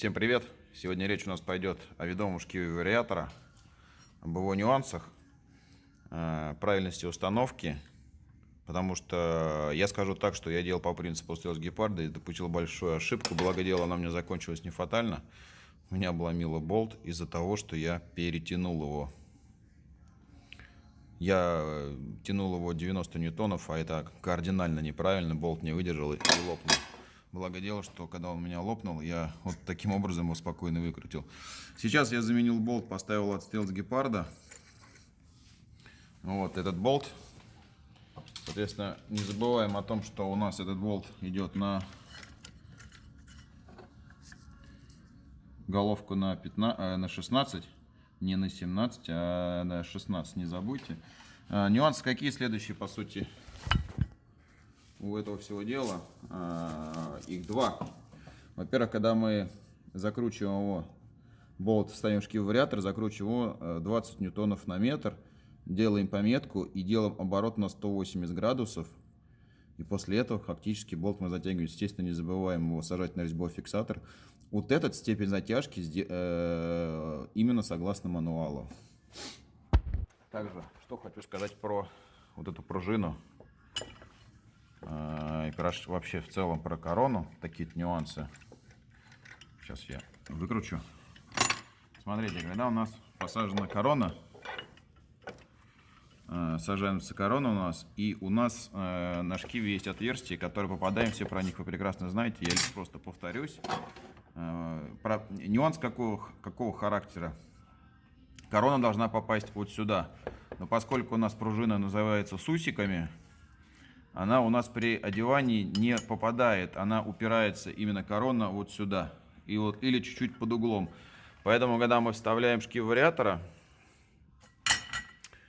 Всем привет! Сегодня речь у нас пойдет о ведомом шкиве вариатора, об его нюансах, э, правильности установки, потому что я скажу так, что я делал по принципу стрелс гепарда и допустил большую ошибку, благо дело она мне закончилась не фатально. У меня обломило болт из-за того, что я перетянул его. Я э, тянул его 90 ньютонов, а это кардинально неправильно, болт не выдержал и лопнул. Благо дело, что когда он меня лопнул, я вот таким образом его спокойно выкрутил. Сейчас я заменил болт, поставил отстрел с гепарда. Вот этот болт. Соответственно, не забываем о том, что у нас этот болт идет на головку на, 15, э, на 16, не на 17, а на 16, не забудьте. А, нюансы какие следующие, по сути, у этого всего дела, а, их два. Во-первых, когда мы закручиваем его, болт ставим шкив вариатор, закручиваем его 20 э, ньютонов на метр, делаем пометку и делаем оборот на 180 градусов. И после этого фактически болт мы затягиваем. Естественно, не забываем его сажать на резьбовой фиксатор. Вот этот степень затяжки э, именно согласно мануалу. Также, что хочу сказать про вот эту пружину. А, и вообще в целом про корону, такие нюансы. Сейчас я выкручу. Смотрите, когда у нас посажена корона, а, сажается корона у нас, и у нас э, на шкиве есть отверстия, которые попадаем, все про них вы прекрасно знаете, я лишь просто повторюсь. Э, про, нюанс какого, какого характера? Корона должна попасть вот сюда, но поскольку у нас пружина называется сусиками, она у нас при одевании не попадает, она упирается именно корона вот сюда, и вот, или чуть-чуть под углом. Поэтому, когда мы вставляем шкив вариатора,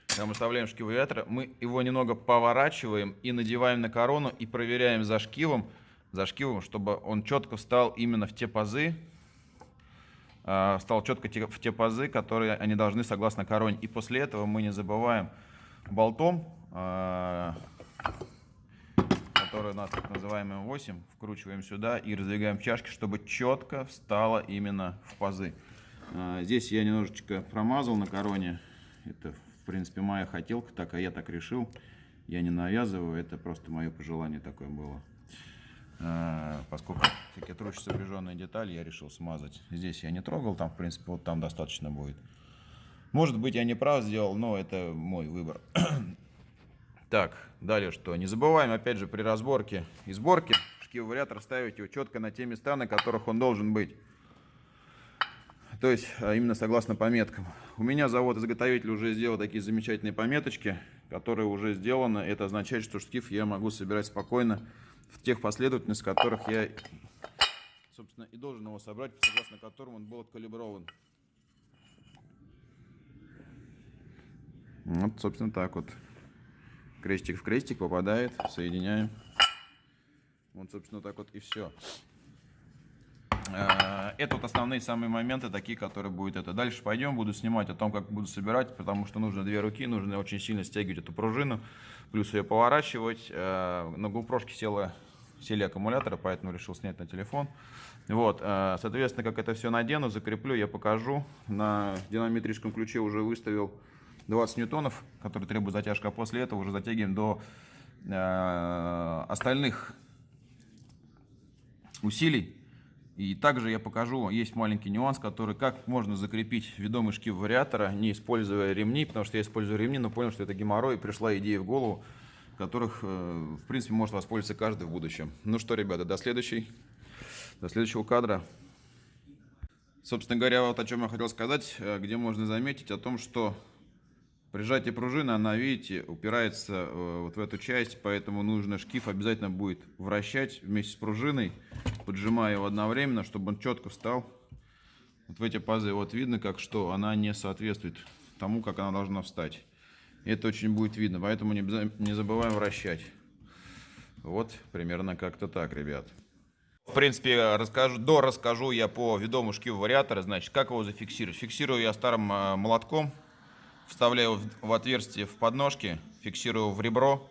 когда мы вставляем шкив вариатора, мы его немного поворачиваем и надеваем на корону и проверяем за шкивом, за шкивом, чтобы он четко встал именно в те пазы, а, встал четко в те пазы, которые они должны согласно короне. И после этого мы не забываем болтом который у нас так называемый 8, вкручиваем сюда и раздвигаем чашки, чтобы четко встало именно в пазы. А, здесь я немножечко промазал на короне. Это, в принципе, моя хотелка, так, а я так решил. Я не навязываю, это просто мое пожелание такое было. А, поскольку всякие трущие сопряженные детали, я решил смазать. Здесь я не трогал, там, в принципе, вот там достаточно будет. Может быть, я не прав сделал, но это мой выбор. Так, далее что? Не забываем, опять же, при разборке и сборке шкив вариатор ставить его четко на те места, на которых он должен быть. То есть, а именно согласно пометкам. У меня завод-изготовитель уже сделал такие замечательные пометочки, которые уже сделаны. Это означает, что шкив я могу собирать спокойно в тех последовательностях, в которых я, собственно, и должен его собрать, согласно которым он был откалиброван. Вот, собственно, так вот крестик в крестик попадает, соединяем. Вот, собственно, так вот и все. А, это вот основные самые моменты, такие, которые будет это. Дальше пойдем, буду снимать о том, как буду собирать, потому что нужно две руки, нужно очень сильно стягивать эту пружину, плюс ее поворачивать. А, на GoPro села, сели аккумуляторы, поэтому решил снять на телефон. Вот, а, соответственно, как это все надену, закреплю, я покажу. На динамометрическом ключе уже выставил 20 ньютонов, который требует затяжка, а после этого уже затягиваем до э, остальных усилий. И также я покажу, есть маленький нюанс, который как можно закрепить ведомый шкив вариатора, не используя ремни, потому что я использую ремни, но понял, что это геморрой, и пришла идея в голову, которых, э, в принципе, может воспользоваться каждый в будущем. Ну что, ребята, до следующей, до следующего кадра. Собственно говоря, вот о чем я хотел сказать, э, где можно заметить о том, что Прижатие пружины, она, видите, упирается э, вот в эту часть, поэтому нужно шкив обязательно будет вращать вместе с пружиной, поджимая его одновременно, чтобы он четко встал. Вот в эти пазы вот видно, как что она не соответствует тому, как она должна встать. Это очень будет видно, поэтому не, не забываем вращать. Вот примерно как-то так, ребят. В принципе, расскажу, до расскажу я по ведому шкиву вариатора, значит, как его зафиксировать. Фиксирую я старым э, молотком вставляю в отверстие в подножке, фиксирую в ребро.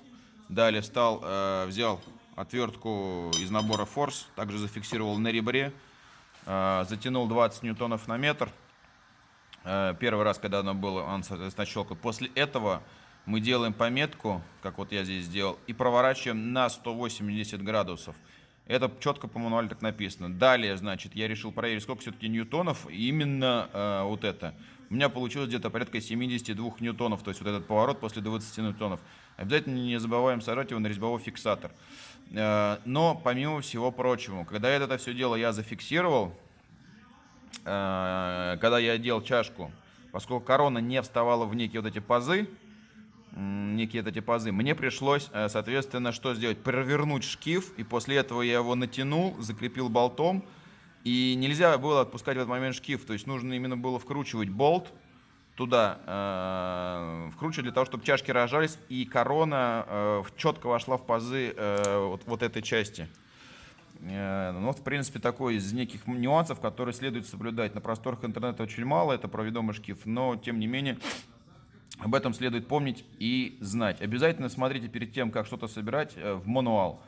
Далее встал, э, взял отвертку из набора Force, также зафиксировал на ребре. э, затянул 20 ньютонов на метр. Э, первый раз, когда оно было, он, соответственно, щелкал. После этого мы делаем пометку, как вот я здесь сделал, и проворачиваем на 180 градусов. Это четко по мануалу так написано. Далее, значит, я решил проверить, сколько все-таки ньютонов именно э, вот это. У меня получилось где-то порядка 72 ньютонов, то есть вот этот поворот после 20 ньютонов. Обязательно не забываем сажать его на резьбовой фиксатор. Э, но, помимо всего прочего, когда это все дело я зафиксировал, э, когда я делал чашку, поскольку корона не вставала в некие вот эти пазы, некие эти пазы. Мне пришлось, э, соответственно, что сделать? Провернуть шкив, и после этого я его натянул, закрепил болтом, и нельзя было отпускать в этот момент шкив, то есть нужно именно было вкручивать болт туда, э, вкручивать для того, чтобы чашки рожались, и корона э, четко вошла в пазы э, вот, вот этой части. Э, ну, в принципе, такой из неких нюансов, которые следует соблюдать. На просторах интернета очень мало, это про ведомый шкив, но, тем не менее, об этом следует помнить и знать. Обязательно смотрите перед тем, как что-то собирать, э, в мануал.